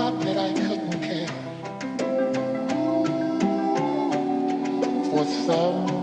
my bed I couldn't care. For some